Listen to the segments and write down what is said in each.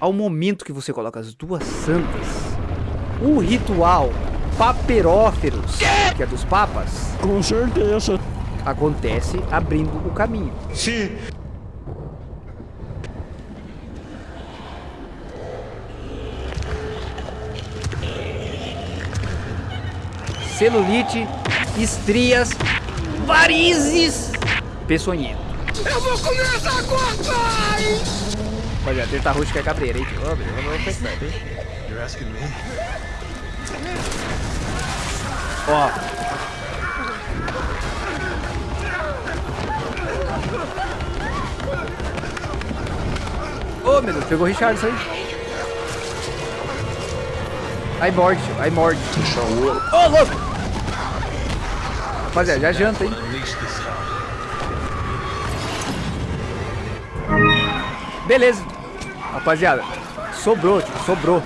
ao momento que você coloca as duas santas, o ritual paperóferos, que é dos papas, Com certeza. acontece abrindo o caminho. Sim. Celulite, estrias, varizes, peçonhento. Eu vou começar agora, pai! Rapaziada, treta rústica é cabreira, hein? Ô, meu, ficar esperto, hein? You're asking me? Ó. Ô, meu Deus, pegou o Richardson aí. Aí morde, aí morde. Ô, louco! Rapaziada, já janta, hein? Beleza. Rapaziada, sobrou, tio, sobrou.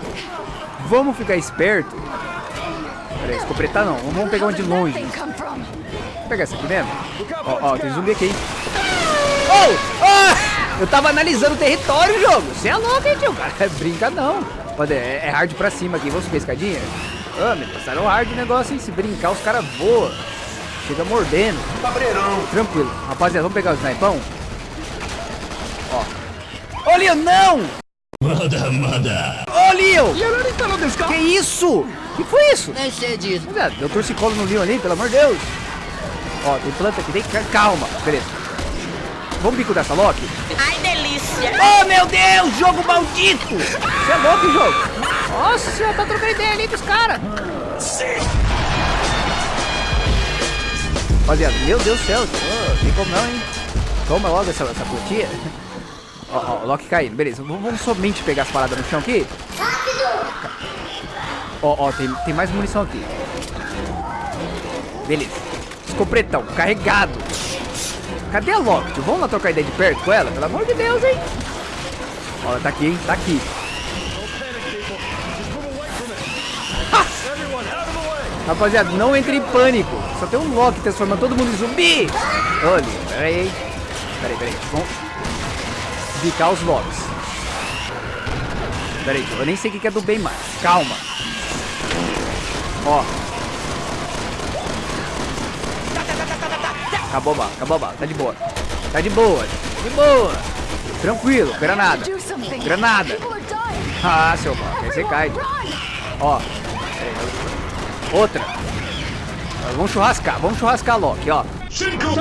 Vamos ficar esperto. Peraí, escopretar não. Vamos pegar um de longe. Vou pegar essa aqui mesmo. Ó, ó, tem zumbi aqui, hein? Oh! oh! Eu tava analisando o território, jogo. Você é louco, hein, tio? Cara, brinca não. Pode, é, é hard pra cima aqui. Vamos subir a escadinha? Ah, me passaram hard o negócio, hein? Se brincar, os caras voam. Chega mordendo. Cabreirão. Tranquilo. Rapaziada, vamos pegar o snipão? Ó. Leo, não! Manda, manda. Ô, Leo! Que isso? Que foi isso? Nem sei disso. Rapaziada, deu torcicolo no Leon ali, pelo amor de Deus. Ó, tem planta aqui, tem que... Calma, beleza. Vamos bico dessa Loki? Ai, delícia. Oh, meu Deus, jogo maldito! Você é louco, jogo? Nossa senhora, tá trocando ideia ali com os caras. Rapaziada, meu Deus do céu, oh, tem como não, hein? Toma logo essa, essa plantinha. Ó, ó, o Loki caindo, beleza. Vamos, somente pegar as paradas no chão aqui. Ó, ó, tem, tem mais munição aqui. Beleza. Escopretão, carregado. Cadê a Loki? tio? Vamos lá trocar ideia de perto com ela? Pelo amor de Deus, hein? Ó, ela tá aqui, hein? Tá aqui. Rapaziada, não entre em pânico. Só tem um Loki transformando todo mundo em zumbi. Olha, peraí? Peraí, peraí. Vamos bicar os Locks. Peraí, tio, eu nem sei o que é do bem mais. Calma. Ó. Acabou a bala, acabou a bala. Tá de boa. Tá de boa, de boa. Tranquilo, granada. Granada. Ah, seu mal. Aí você cai. Ó. Outra. Vamos churrascar, vamos churrascar a Loki, ó. Cinco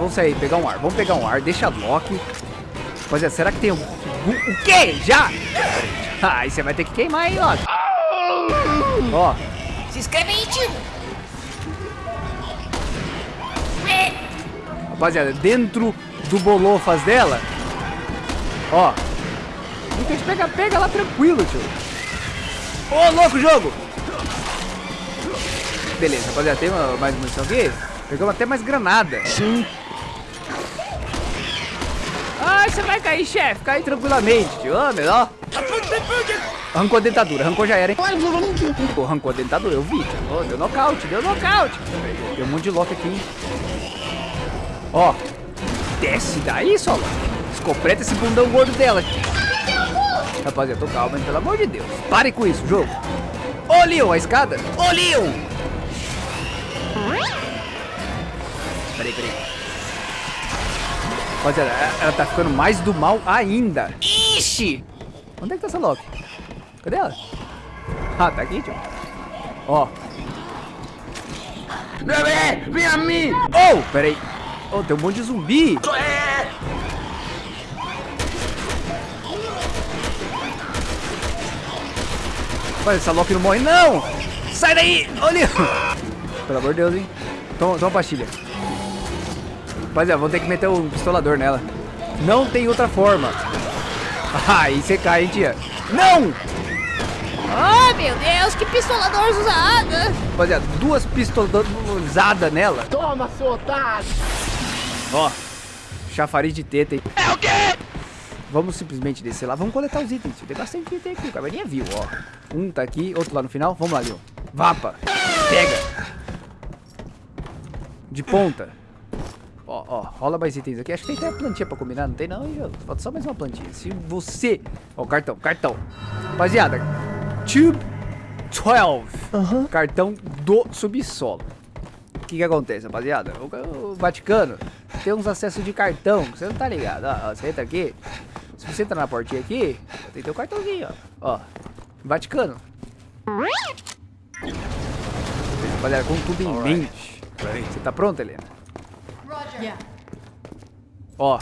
vamos- sair, pegar um ar. Vamos pegar um ar, deixa Loki. Rapaziada, será que tem um... O quê? Já? Ah, aí você vai ter que queimar aí, Loki. Ó, Se inscreve aí, tio. rapaziada, dentro do bolofas dela. Ó. E que a gente pega, pega lá tranquilo, tio. Ô, louco, jogo! Beleza, rapaziada, tem mais munição aqui? Pegamos até mais granada. Sim. Você vai cair, chefe. Cai tranquilamente, tio. Ah, melhor. Arrancou a dentadura. Arrancou já era, hein? Pô, arrancou a dentadura. Eu vi, tio. Deu nocaute, deu nocaute. Tem um monte de lock aqui, hein? Ó. Desce daí, solo. Escopeta esse bundão gordo dela. Rapaziada, tô calma, hein? Pelo amor de Deus. Pare com isso, jogo. Ô, Leon, a escada. Ô, Leon. Peraí, peraí. Rapaziada, ela- ela tá ficando mais do mal ainda. Ixi! Onde é que tá essa Loki? Cadê ela? Ah, tá aqui, tio. Ó. Bebê, vem a mim! Oh, peraí. Oh, tem um monte de zumbi. Mas essa Loki não morre, não! Sai daí! Olha! Pelo amor de Deus, hein? Toma, toma pastilha. Rapaziada, vamos ter que meter o pistolador nela. Não tem outra forma. Ah, aí você cai, hein, tia? Não! Oh, meu Deus, que pistolador usada. Rapaziada, duas pistolas usadas nela. Toma, seu otário. Ó, chafariz de teta, hein? É o quê? Vamos simplesmente descer lá. Vamos coletar os itens. Tem bastante item aqui. O caverninha viu, ó. Um tá aqui, outro lá no final. Vamos lá, Leon. Vapa. Pega. De ponta. Ó, ó, rola mais itens aqui. Acho que tem até plantinha pra combinar, não tem não, hein? Falta só mais uma plantinha. Se você... Ó, cartão, cartão. Rapaziada, Tube 12. Cartão do subsolo. O que que acontece, rapaziada? O, o Vaticano tem uns acessos de cartão, que você não tá ligado. Ó, ó, você entra aqui, se você entrar na portinha aqui, tem teu cartãozinho, ó. Ó, Vaticano. Rapaziada, com tudo em mente. Você tá pronto, Helena? Yeah. Ó,